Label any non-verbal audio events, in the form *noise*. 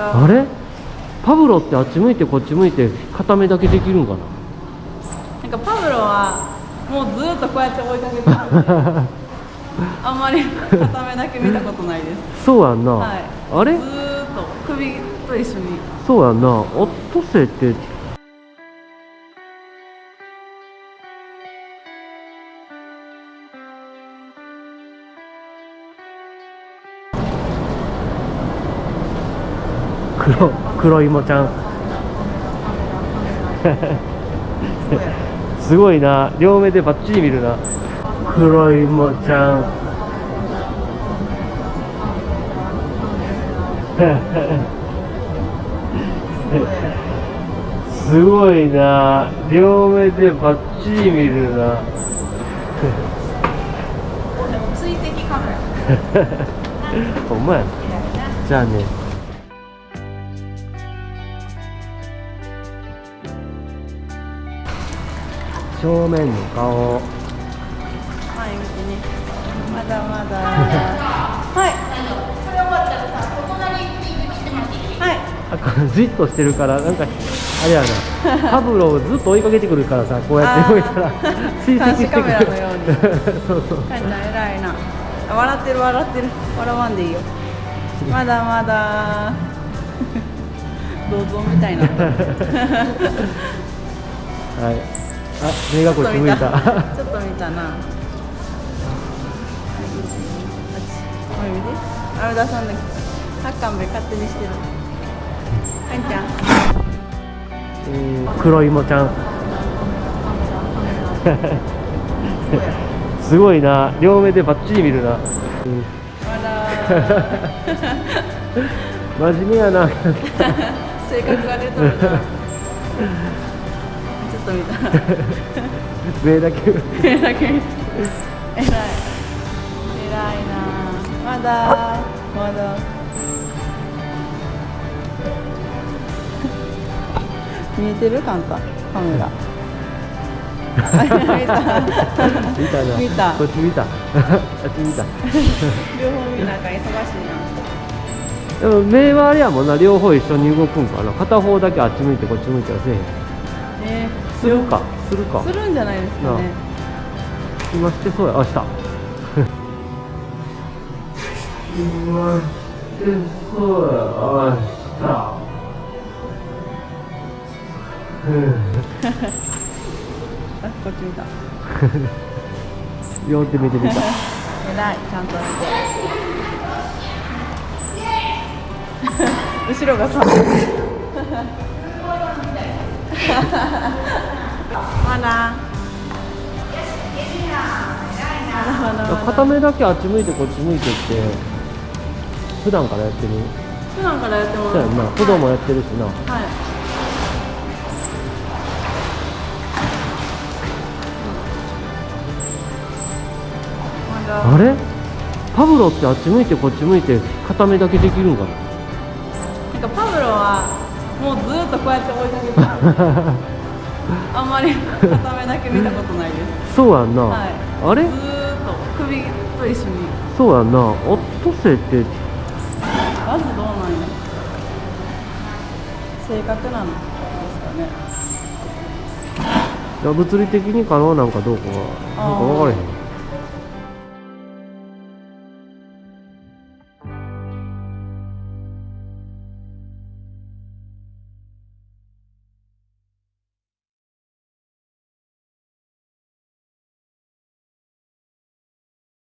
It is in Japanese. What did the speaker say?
あれ？パブロってあっち向いてこっち向いて片目だけできるんかな？なんかパブロはもうずっとこうやって追いかけてるんで。あんまり片目だけ見たことないです。そうやんな、はい。あれ？ずーっと首と一緒に。そうやんな。オットセイって黒黒芋ちゃん。*laughs* すごいな。両目でバッチリ見るな。黒芋ちゃん。*laughs* すごいな。両目でバッチリ見るな。*laughs* ほんまや。じゃあね正面の顔。前向きにまだまだ。*laughs* はい。はい。あこれじっとしてるからなんかあれやな。*laughs* パブロをずっと追いかけてくるからさこうやって動いたら。*laughs* 追跡してくる。監視カメラのように。そうそう。かんちゃん偉いな。あ笑ってる笑ってる。笑わんでいいよ。まだまだ。銅像みたいな。はい。あ目がこっち向いた。ちょっと見た。な。これ見て。あれ出さんだけ。ハッカンベ勝手にしてる。かんちゃん。うん黒芋ちゃん。すごいな。両目でバッチリ見るな、*laughs* 真面目やな。*laughs* 性格が出とるな *laughs* っと見た。*laughs* 目だけ。目だけ。偉い。偉いな。まだ。まだ。見えてる？カンタ。カメラ。あ *laughs* 見た見た。こっち見た。*laughs* あっち見た。両方見なあかん忙しいでも目はあれやもんな両方一緒に動くんかな。片方だけあっち向いてこっち向いてはせえへん。なねするかするか。するんじゃないですかね。今してそうや。あした。今してそうや。あした。あこっち見た。両手見てみた。偉い。ちゃんと見て。後ろがさ。まだまだまだまだ片目だけあっち向いてこっち向いてって普段からやってる？普段からやってます。そうやんな。子供やってるしな。はい。あれ？パブロってあっち向いてこっち向いて片目だけできるんかな？なんかパブロはもうずっとこうやって追いかけてるあんまり片目だけ見たことないです。そうやんな、はい。あれ？ずーっと首と一緒に。そうやんな。オットセイってまずどうなんや性格なんですかね。いや物理的に可能なんかどうかはなんか分からへん